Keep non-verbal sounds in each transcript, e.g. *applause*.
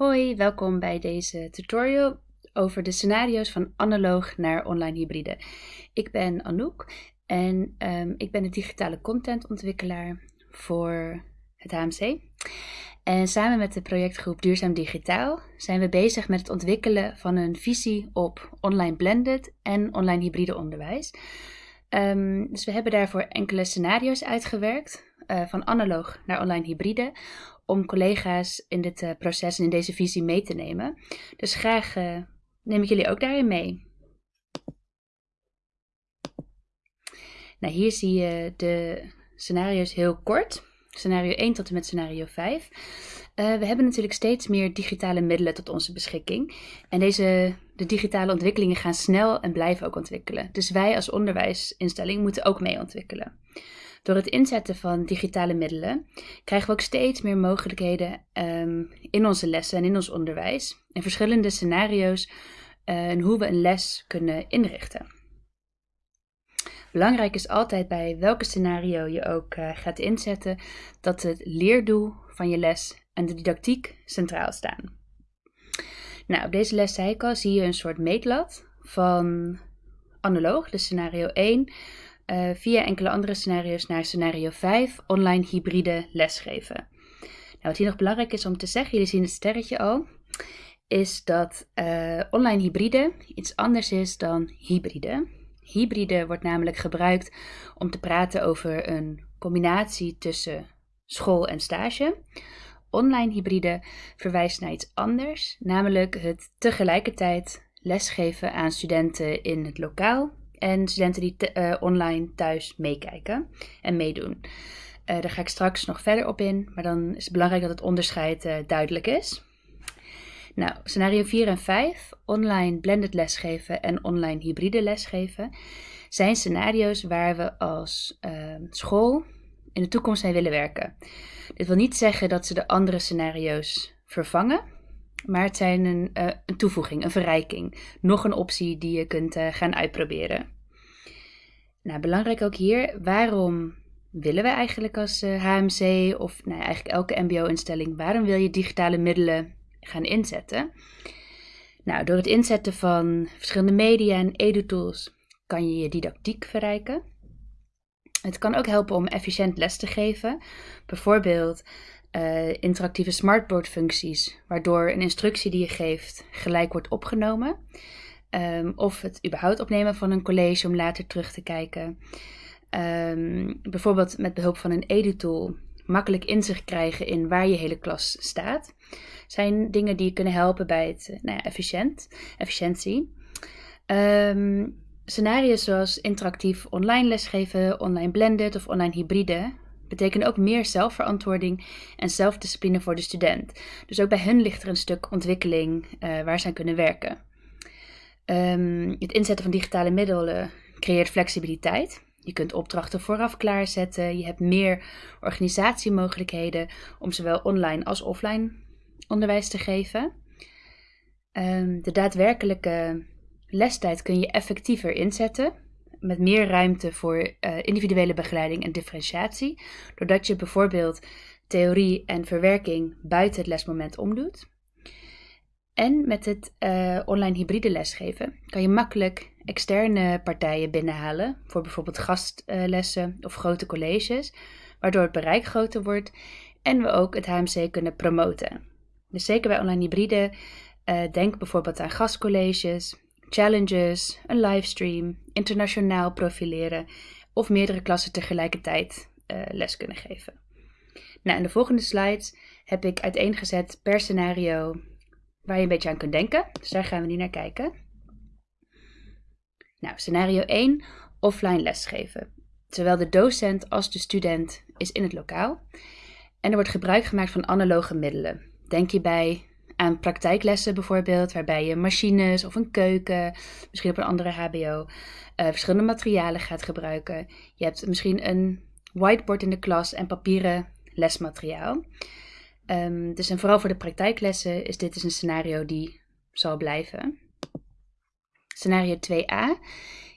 Hoi, welkom bij deze tutorial over de scenario's van analoog naar online hybride. Ik ben Anouk en um, ik ben een digitale contentontwikkelaar voor het HMC. En samen met de projectgroep Duurzaam Digitaal zijn we bezig met het ontwikkelen van een visie op online blended en online hybride onderwijs. Um, dus we hebben daarvoor enkele scenario's uitgewerkt, uh, van analoog naar online hybride, om collega's in dit uh, proces en in deze visie mee te nemen. Dus graag uh, neem ik jullie ook daarin mee. Nou, hier zie je de scenario's heel kort. Scenario 1 tot en met scenario 5. Uh, we hebben natuurlijk steeds meer digitale middelen tot onze beschikking. En deze, de digitale ontwikkelingen gaan snel en blijven ook ontwikkelen. Dus wij als onderwijsinstelling moeten ook mee ontwikkelen. Door het inzetten van digitale middelen krijgen we ook steeds meer mogelijkheden um, in onze lessen en in ons onderwijs. En verschillende scenario's uh, en hoe we een les kunnen inrichten. Belangrijk is altijd bij welke scenario je ook uh, gaat inzetten, dat het leerdoel van je les en de didactiek centraal staan. Nou, op deze les, ik al, zie je een soort meetlat van analoog, dus scenario 1, uh, via enkele andere scenario's naar scenario 5, online hybride lesgeven. Nou, wat hier nog belangrijk is om te zeggen, jullie zien het sterretje al, is dat uh, online hybride iets anders is dan hybride. Hybride wordt namelijk gebruikt om te praten over een combinatie tussen school en stage. Online hybride verwijst naar iets anders, namelijk het tegelijkertijd lesgeven aan studenten in het lokaal en studenten die uh, online thuis meekijken en meedoen. Uh, daar ga ik straks nog verder op in, maar dan is het belangrijk dat het onderscheid uh, duidelijk is. Nou, scenario 4 en 5, online blended lesgeven en online hybride lesgeven, zijn scenario's waar we als school in de toekomst mee willen werken. Dit wil niet zeggen dat ze de andere scenario's vervangen, maar het zijn een, uh, een toevoeging, een verrijking. Nog een optie die je kunt uh, gaan uitproberen. Nou, belangrijk ook hier, waarom willen we eigenlijk als uh, eh, HMC of nou, eigenlijk elke MBO-instelling, waarom wil je digitale middelen gaan inzetten? Nou, door het inzetten van verschillende media en edu-tools kan je je didactiek verrijken. Het kan ook helpen om efficiënt les te geven. Bijvoorbeeld uh, interactieve smartboard functies, waardoor een instructie die je geeft gelijk wordt opgenomen. Um, of het überhaupt opnemen van een college om later terug te kijken. Um, bijvoorbeeld met behulp van een edu-tool makkelijk inzicht krijgen in waar je hele klas staat. Zijn dingen die je kunnen helpen bij het nou ja, efficiënt, efficiëntie. Um, scenario's zoals interactief online lesgeven, online blended of online hybride betekenen ook meer zelfverantwoording en zelfdiscipline voor de student. Dus ook bij hun ligt er een stuk ontwikkeling uh, waar ze aan kunnen werken. Um, het inzetten van digitale middelen creëert flexibiliteit. Je kunt opdrachten vooraf klaarzetten. Je hebt meer organisatiemogelijkheden om zowel online als offline onderwijs te geven. Um, de daadwerkelijke lestijd kun je effectiever inzetten met meer ruimte voor uh, individuele begeleiding en differentiatie, doordat je bijvoorbeeld theorie en verwerking buiten het lesmoment omdoet. En met het uh, online hybride lesgeven kan je makkelijk externe partijen binnenhalen voor bijvoorbeeld gastlessen of grote colleges, waardoor het bereik groter wordt en we ook het HMC kunnen promoten. Dus zeker bij online hybride, uh, denk bijvoorbeeld aan gastcolleges, challenges, een livestream, internationaal profileren of meerdere klassen tegelijkertijd uh, les kunnen geven. Nou, in de volgende slides heb ik uiteengezet per scenario waar je een beetje aan kunt denken. Dus daar gaan we nu naar kijken. Nou, scenario 1, offline lesgeven. Zowel de docent als de student is in het lokaal. En er wordt gebruik gemaakt van analoge middelen. Denk hierbij aan praktijklessen bijvoorbeeld, waarbij je machines of een keuken, misschien op een andere HBO, uh, verschillende materialen gaat gebruiken. Je hebt misschien een whiteboard in de klas en papieren lesmateriaal. Um, dus en vooral voor de praktijklessen is dit dus een scenario die zal blijven. Scenario 2a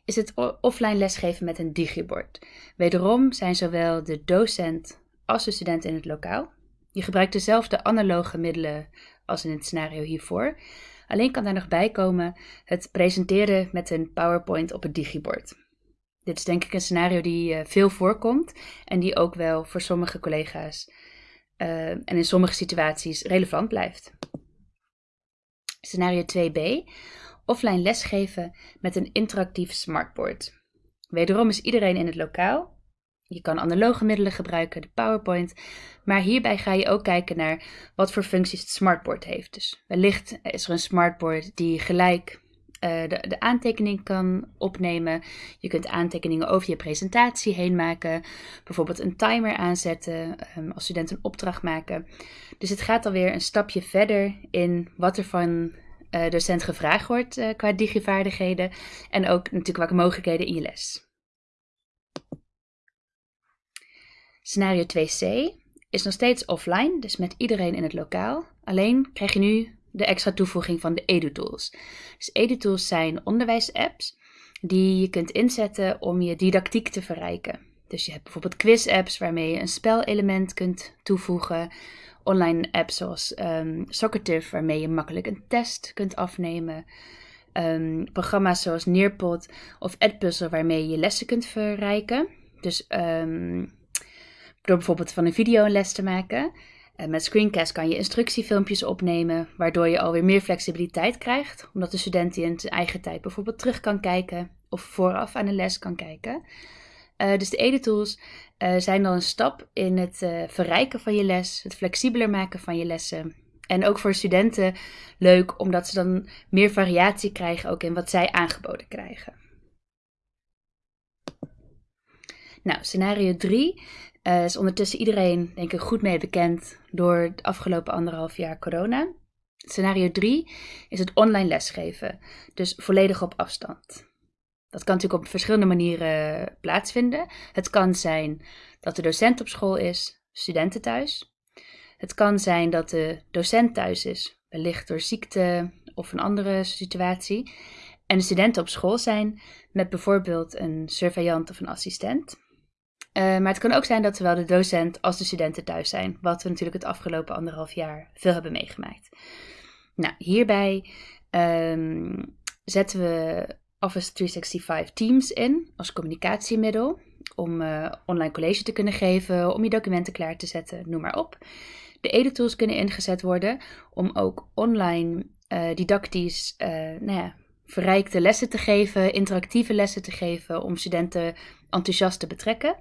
is het offline lesgeven met een digibord. Wederom zijn zowel de docent als de student in het lokaal. Je gebruikt dezelfde analoge middelen als in het scenario hiervoor. Alleen kan daar nog bij komen het presenteren met een PowerPoint op het digibord. Dit is denk ik een scenario die uh, veel voorkomt en die ook wel voor sommige collega's uh, en in sommige situaties relevant blijft. Scenario 2b. Offline lesgeven met een interactief smartboard. Wederom is iedereen in het lokaal. Je kan analoge middelen gebruiken, de PowerPoint. Maar hierbij ga je ook kijken naar wat voor functies het smartboard heeft. Dus wellicht is er een smartboard die gelijk uh, de, aantekening kan opnemen. Je kunt aantekeningen over je presentatie heen maken. Bijvoorbeeld een timer aanzetten um, als student een opdracht maken. Dus het gaat alweer een stapje verder in wat er van uh, docent gevraagd wordt uh, qua digivaardigheden. En ook natuurlijk welke mogelijkheden in je les. Scenario 2c is nog steeds offline, dus met iedereen in het lokaal. Alleen krijg je nu de extra toevoeging van de EduTools. Dus EduTools zijn onderwijsapps die je kunt inzetten om je didactiek te verrijken. Dus je hebt bijvoorbeeld quiz-apps waarmee je een spelelement kunt toevoegen. Online apps zoals um, Socrative waarmee je makkelijk een test kunt afnemen. Um, programma's zoals Nearpod of Edpuzzle waarmee je lessen kunt verrijken. Dus um, door bijvoorbeeld van een video een les te maken. En met Screencast kan je instructiefilmpjes opnemen, waardoor je alweer meer flexibiliteit krijgt, omdat de student die in zijn eigen tijd bijvoorbeeld terug kan kijken of vooraf aan de les kan kijken. Uh, dus de EduTools uh, zijn dan een stap in het verrijken van je les, het flexibeler maken van je lessen. En ook voor studenten leuk, omdat ze dan meer variatie krijgen ook in wat zij aangeboden krijgen. Nou, scenario 3 uh, is ondertussen iedereen, denk ik, goed mee bekend door het afgelopen anderhalf jaar corona. Scenario 3 is het online lesgeven, dus volledig op afstand. Dat kan natuurlijk op verschillende manieren plaatsvinden. Het kan zijn dat de docent op school is, studenten thuis. Het kan zijn dat de docent thuis is, wellicht door ziekte of een andere situatie. En de studenten op school zijn met bijvoorbeeld een surveillant of een assistent. Uh, maar het kan ook zijn dat zowel de docent als de studenten thuis zijn, wat we natuurlijk het afgelopen anderhalf jaar veel hebben meegemaakt. Nou, hierbij um, zetten we Office 365 Teams in als communicatiemiddel om uh, online college te kunnen geven, om je documenten klaar te zetten, noem maar op. De editools kunnen ingezet worden om ook online uh, didactisch nou ja, verrijkte lessen te geven, interactieve lessen te geven, om studenten enthousiast te betrekken.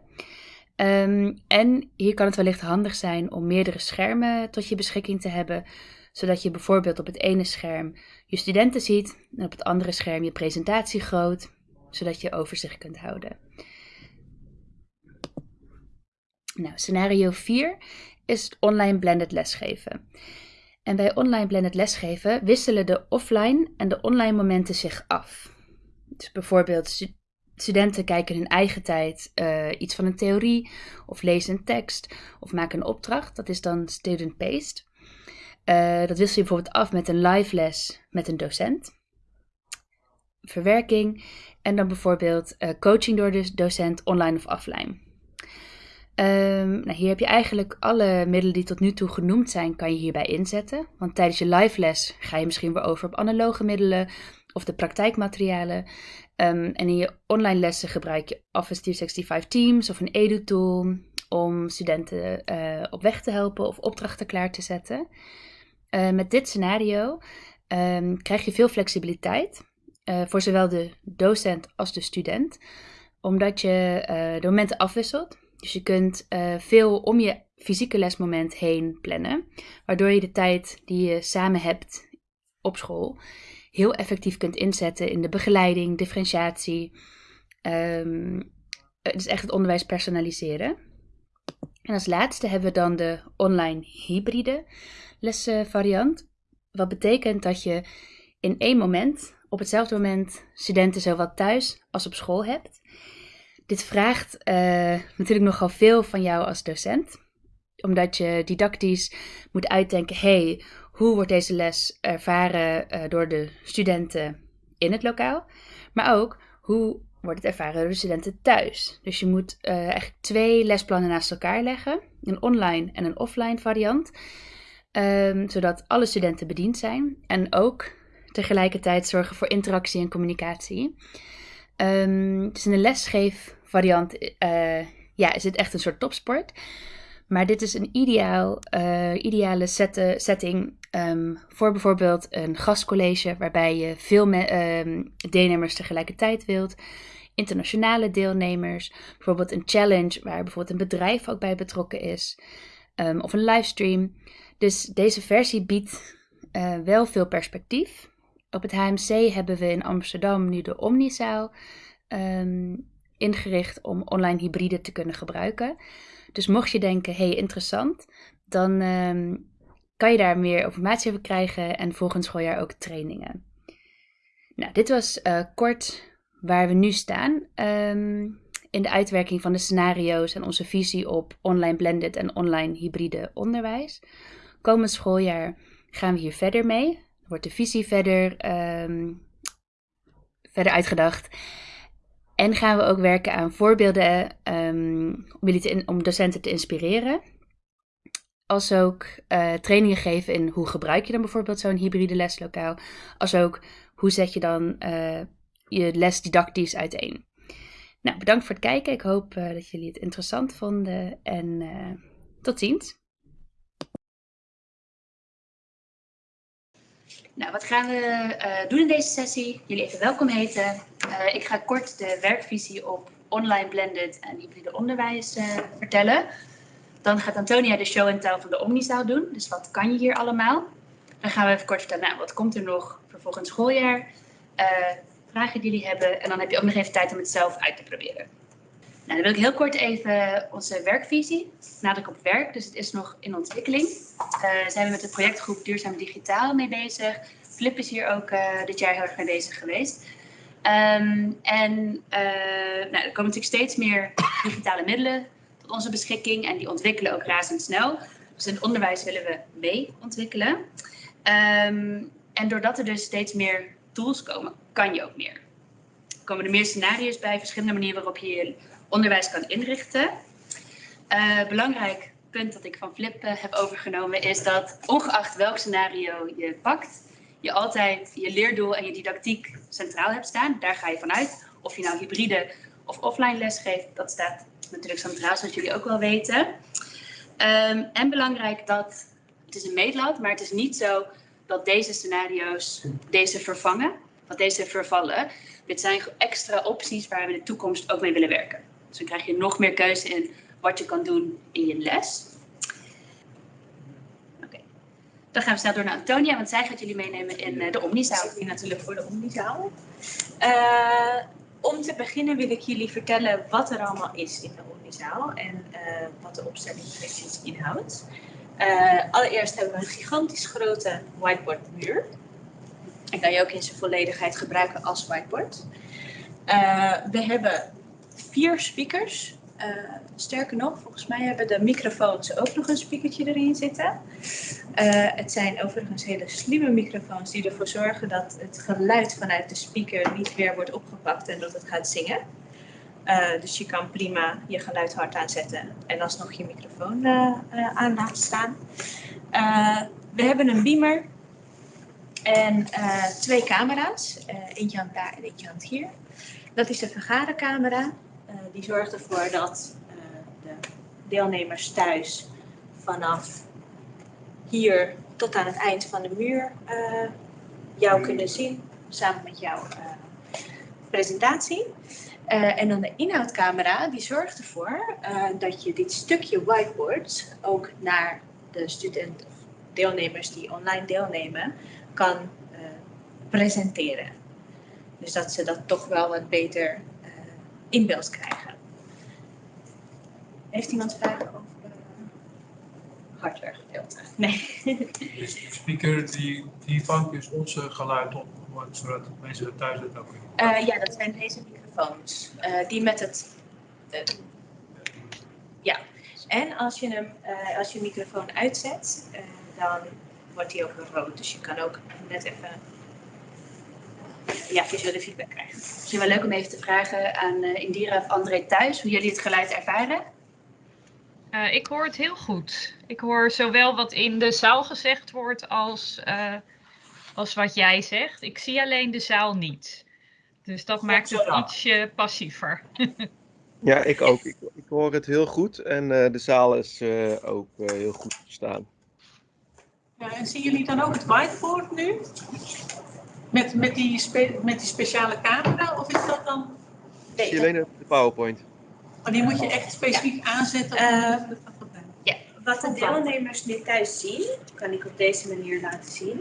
Um, en hier kan het wellicht handig zijn om meerdere schermen tot je beschikking te hebben, zodat je bijvoorbeeld op het ene scherm je studenten ziet en op het andere scherm je presentatie groot, zodat je overzicht kunt houden. Nou, scenario 4 is online blended lesgeven. En bij online blended lesgeven wisselen de offline en de online momenten zich af. Dus bijvoorbeeld studenten kijken hun eigen tijd uh, iets van een theorie of lezen een tekst of maken een opdracht. Dat is dan student-based. Uh, dat wissel je bijvoorbeeld af met een live les met een docent. Verwerking en dan bijvoorbeeld uh, coaching door de docent online of offline. Um, nou, hier heb je eigenlijk alle middelen die tot nu toe genoemd zijn, kan je hierbij inzetten. Want tijdens je live les ga je misschien weer over op analoge middelen of de praktijkmaterialen. Um, en in je online lessen gebruik je Office 365 Teams of een edu-tool om studenten uh, op weg te helpen of opdrachten klaar te zetten. Uh, met dit scenario um, krijg je veel flexibiliteit uh, voor zowel de docent als de student, omdat je de momenten afwisselt. Dus je kunt veel om je fysieke lesmoment heen plannen, waardoor je de tijd die je samen hebt op school heel effectief kunt inzetten in de begeleiding, differentiatie. Um, dus echt het onderwijs personaliseren. En als laatste hebben we dan de online hybride lesvariant. Wat betekent dat je in één moment, op hetzelfde moment, studenten zowel thuis als op school hebt. Dit vraagt uh, natuurlijk nogal veel van jou als docent, omdat je didactisch moet uitdenken: hey, hoe wordt deze les ervaren uh, door de studenten in het lokaal? Maar ook hoe wordt het ervaren door de studenten thuis? Dus je moet uh, eigenlijk twee lesplannen naast elkaar leggen. een online en een offline variant. Ehm, zodat alle studenten bediend zijn en ook tegelijkertijd zorgen voor interactie en communicatie. Um, dus in de lesgeefvariant uh, ja, is het echt een soort topsport. Maar dit is een ideaal, ideale set, setting um, voor bijvoorbeeld een gastcollege, waarbij je veel um, deelnemers tegelijkertijd wilt. Internationale deelnemers, bijvoorbeeld een challenge waar bijvoorbeeld een bedrijf ook bij betrokken is, um, of een livestream. Dus deze versie biedt uh, wel veel perspectief. Op het HMC hebben we in Amsterdam nu de Omnizaal ingericht om online hybride te kunnen gebruiken. Dus mocht je denken, hey interessant, dan kan je daar meer informatie over krijgen en volgend schooljaar ook trainingen. Nou, dit was uh, kort waar we nu staan um, in de uitwerking van de scenario's en onze visie op online blended en online hybride onderwijs. Komend schooljaar gaan we hier verder mee. Wordt de visie verder, um, verder uitgedacht. En gaan we ook werken aan voorbeelden te om docenten te inspireren. Als ook uh, trainingen geven in hoe gebruik je dan bijvoorbeeld zo'n hybride leslokaal. Als ook hoe zet je dan uh, je les didactisch uiteen. Nou, bedankt voor het kijken. Ik hoop uh, dat jullie het interessant vonden en tot ziens. Nou, wat gaan we doen in deze sessie? Jullie even welkom heten. Ik ga kort de werkvisie op online blended en hybride onderwijs vertellen. Dan gaat Antonia de show en tell van de Omnizaal doen. Dus wat kan je hier allemaal? Dan gaan we even kort vertellen, nou, wat komt er nog voor volgend schooljaar? vragen die jullie hebben. En dan heb je ook nog even tijd om het zelf uit te proberen. Nou, dan wil ik heel kort even onze werkvisie. Nadruk op werk, dus het is nog in ontwikkeling. Uh, zijn we met de projectgroep Duurzaam Digitaal mee bezig. Flip is hier ook uh, dit jaar heel erg mee bezig geweest. Um, en uh, nou, er komen natuurlijk steeds meer digitale middelen tot onze beschikking en die ontwikkelen ook razendsnel. Dus in het onderwijs willen we mee ontwikkelen. Um, en doordat er dus steeds meer tools komen, kan je ook meer. Er komen er meer scenario's bij, verschillende manieren waarop je je onderwijs kan inrichten. Uh, belangrijk punt dat ik van Flip uh, heb overgenomen is dat ongeacht welk scenario je pakt, je altijd je leerdoel en je didactiek centraal hebt staan. Daar ga je vanuit. Of je nou hybride of offline les geeft, dat staat natuurlijk centraal, zoals jullie ook wel weten. Um, en belangrijk dat, het is een meetlat, maar het is niet zo dat deze scenario's deze vervangen, dat deze vervallen. Dit zijn extra opties waar we in de toekomst ook mee willen werken. Dus dan krijg je nog meer keuze in wat je kan doen in je les. Oké, Dan gaan we snel door naar Antonia, want zij gaat jullie meenemen in uh, de Omnizaal. Ik natuurlijk voor de Omnizaal. Uh, om te beginnen wil ik jullie vertellen wat er allemaal is in de Omnizaal en uh, wat de opstelling precies inhoudt. allereerst hebben we een gigantisch grote whiteboard muur. En kan je ook in zijn volledigheid gebruiken als whiteboard. we hebben vier speakers. Sterker nog, volgens mij hebben de microfoons ook nog een speakertje erin zitten. Uh, het zijn overigens hele slimme microfoons die ervoor zorgen dat het geluid vanuit de speaker niet weer wordt opgepakt en dat het gaat zingen. Uh, dus je kan prima je geluid hard aanzetten en alsnog je microfoon aan laten staan. we hebben een beamer en twee camera's. eentje hangt daar en eentje hangt hier. Dat is de vergadercamera. Uh, die zorgt ervoor dat deelnemers thuis vanaf hier tot aan het eind van de muur uh, jou kunnen zien, samen met jouw presentatie. en dan de inhoudcamera, die zorgt ervoor dat je dit stukje whiteboard ook naar de studenten of deelnemers die online deelnemen, kan presenteren. Dus dat ze dat toch wel wat beter in beeld krijgen. Heeft iemand vragen over uh, hardware gedeelte? Nee. *laughs* De speaker die, die vangt dus onze geluid op, zodat mensen thuis het ook? Uh, ja, dat zijn deze microfoons. Uh, die met het... ja. En als je, hem, als je microfoon uitzet, dan wordt hij ook rood. Dus je kan ook net even ja, visuele feedback krijgen. Misschien wel leuk om even te vragen aan Indira of André thuis hoe jullie het geluid ervaren. Eh, ik hoor het heel goed. Ik hoor zowel wat in de zaal gezegd wordt als, eh, als wat jij zegt. Ik zie alleen de zaal niet. Dus dat maakt het ietsje passiever. *laughs* Ja, ik ook. Ik, ik hoor het heel goed en eh, de zaal is eh, ook eh, heel goed te verstaan. Ja, en zien jullie dan ook het whiteboard nu? Met, met, die, spe- met die speciale camera? Of is dat dan... Ik zie alleen de PowerPoint. Maar die moet je echt specifiek aanzetten? Eh, om- Wat de deelnemers nu thuis zien, kan ik op deze manier laten zien.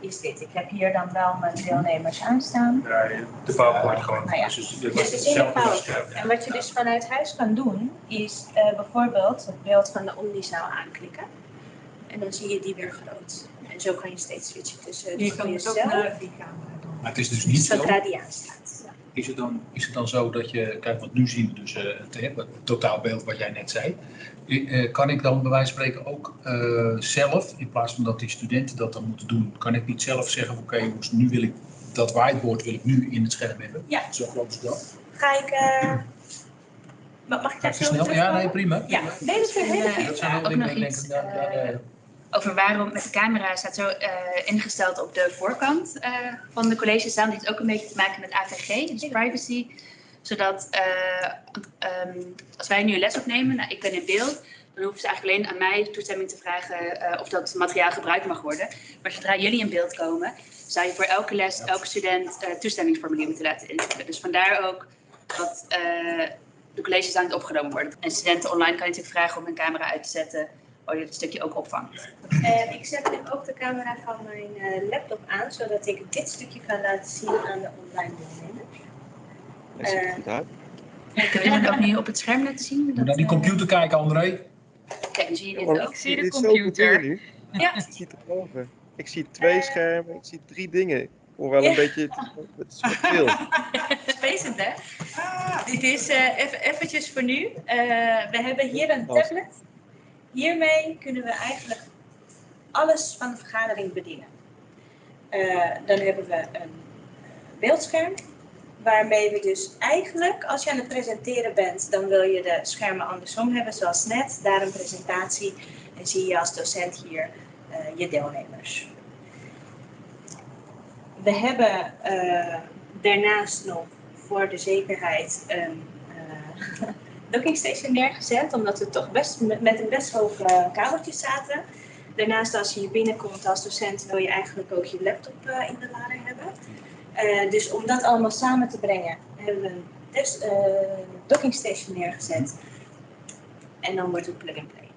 Is dit. Ik heb hier dan wel mijn deelnemers aanstaan. Ja, de PowerPoint gewoon. Nou ja. Dus het- Dus het is in de PowerPoint. En wat je dus vanuit huis kan doen, is eh, bijvoorbeeld het beeld van de omnizaal aanklikken. En dan zie je die weer groot. En zo kan je steeds switchen tussen Je kan het ook jezelf, naar die camera doen. Maar het is dus niet zo. zodra die aanstaat. Ja. Is het, dan, is het dan zo dat je, kijk, want nu zien we dus eh, het, hè, het totaalbeeld wat jij net zei. Eh, kan ik dan bij wijze van spreken ook eh, zelf, in plaats van dat die studenten dat dan moeten doen, kan ik niet zelf zeggen: oké, jongens, nu wil ik dat whiteboard wil ik nu in het scherm hebben. Ja. Zo groot is dat. Ga ik. eh, ma- mag ik daar snel. Ja, nee, prima. Ja, nee, dat is Ja. goede Dat zijn heel dingen ik Over waarom met de camera staat zo eh, ingesteld op de voorkant eh, van de collegezaal. Dit heeft ook een beetje te maken met AVG, dus privacy. Zodat eh, ehm, als wij nu een les opnemen, nou, ik ben in beeld, dan hoeven ze eigenlijk alleen aan mij toestemming te vragen of dat materiaal gebruikt mag worden. Maar zodra jullie in beeld komen, zou je voor elke les, elke student toestemmingsformulier moeten laten invullen. Dus vandaar ook dat de colleges aan het opgenomen worden. En studenten online kan je natuurlijk vragen om hun camera uit te zetten, je het stukje ook opvangt. En ik zet nu ook de camera van mijn eh, laptop aan, zodat ik dit stukje kan laten zien aan de online deelnemers. Dat ziet er Eh, goed uit. Kunnen jullie het ook nu op het scherm laten zien? Moet Dat, naar die eh, computer kijken, André. Kijk, dan zie je dit Want ook. Ik zie de dit computer. nu. Ja. Ik zie het erboven. Ik zie twee Eh. schermen, ik zie drie dingen. Ik hoor wel Ja. een beetje, het *laughs* is wat veel. Spacend, hè? Dit is eh, even eventjes voor nu. Eh, we hebben hier een tablet. Hiermee kunnen we eigenlijk alles van de vergadering bedienen. Eh, dan hebben we een eh, beeldscherm. Waarmee we dus eigenlijk, als je aan het presenteren bent, dan wil je de schermen andersom hebben, zoals net. Daar een presentatie en zie je als docent hier eh, je deelnemers. We hebben daarnaast nog voor de zekerheid een *laughs* docking station neergezet, omdat we toch best met, een best hoog kabeltje zaten. Daarnaast als je hier binnenkomt als docent wil je eigenlijk ook je laptop eh, in de lading hebben. Eh, dus om dat allemaal samen te brengen hebben we een test, eh, docking station neergezet. En dan wordt het plug-and-play.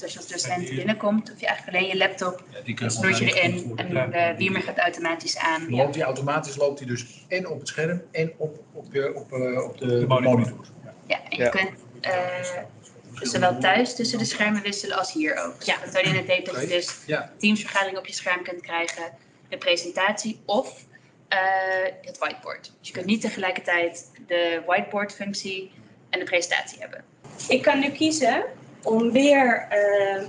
Dat. Dus als je als docent binnenkomt, hoef je eigenlijk alleen je laptop, Ja, je snoert je gewoon erin en de beamer gaat automatisch aan. Loopt die automatisch loopt hij dus en op het scherm en op, op, je, op, eh, op de, De monitor. monitor. Ja. Ja, en je Ja. kunt eh, dus zowel thuis tussen de schermen wisselen als hier ook. Dus Ja. Wat Tony net deed, dat je dus Ja. teamsvergadering op je scherm kunt krijgen, de presentatie of eh, het whiteboard. Dus je kunt niet tegelijkertijd de whiteboard functie en de presentatie hebben. Ik kan nu kiezen om weer, eh,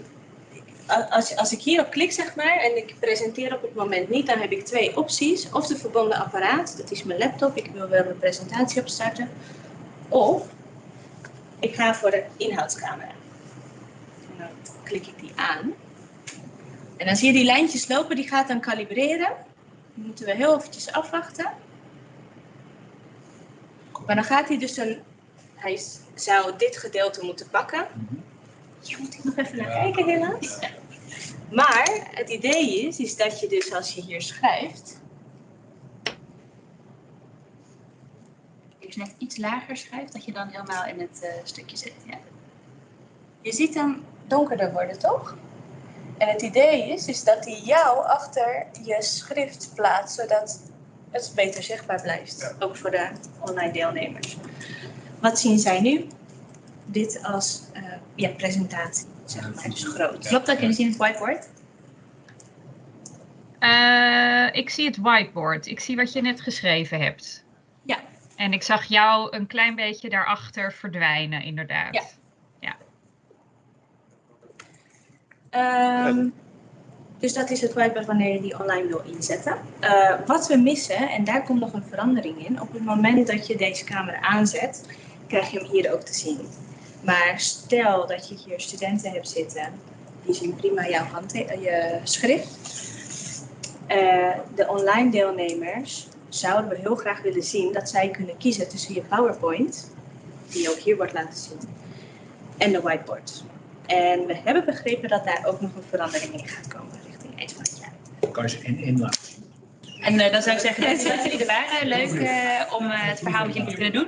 als, als ik hierop klik zeg maar en ik presenteer op het moment niet, dan heb ik twee opties. Of de verbonden apparaat, dat is mijn laptop, ik wil wel een presentatie opstarten. Of ik ga voor de inhoudscamera. En dan klik ik die aan. En dan zie je die lijntjes lopen, die gaat dan kalibreren. Dan moeten we heel eventjes afwachten. Maar dan gaat hij dus een, hij zou dit gedeelte moeten pakken. Hier moet ik nog even naar kijken helaas. Maar het idee is, is dat je dus als je hier schrijft, je net iets lager schrijft, dat je dan helemaal in het eh, stukje zit. Ja. je ziet hem donkerder worden, toch? En het idee is, is dat hij jou achter je schrift plaatst, zodat het beter zichtbaar blijft. Ook voor de online deelnemers. Wat zien zij nu? Dit als ja, presentatie, zeg maar, dus groot. Klopt dat? Jullie zien het whiteboard? Eh, ik zie het whiteboard. Ik zie wat je net geschreven hebt. Ja. En ik zag jou een klein beetje daarachter verdwijnen, inderdaad. Ja. Ehm, dus dat is het whiteboard wanneer je die online wil inzetten. Eh, wat we missen, en daar komt nog een verandering in, op het moment dat je deze camera aanzet, krijg je hem hier ook te zien. Maar stel dat je hier studenten hebt zitten, die zien prima jouw hand, je schrift. Eh, de online deelnemers zouden we heel graag willen zien dat zij kunnen kiezen tussen je PowerPoint, die ook hier wordt laten zien, en de whiteboard. En we hebben begrepen dat daar ook nog een verandering in gaat komen richting eind van het jaar. Kan je ze in in laten zien. En eh, dan zou ik zeggen, dat jullie er waren. Leuk eh, om eh, het verhaal met jullie te kunnen doen.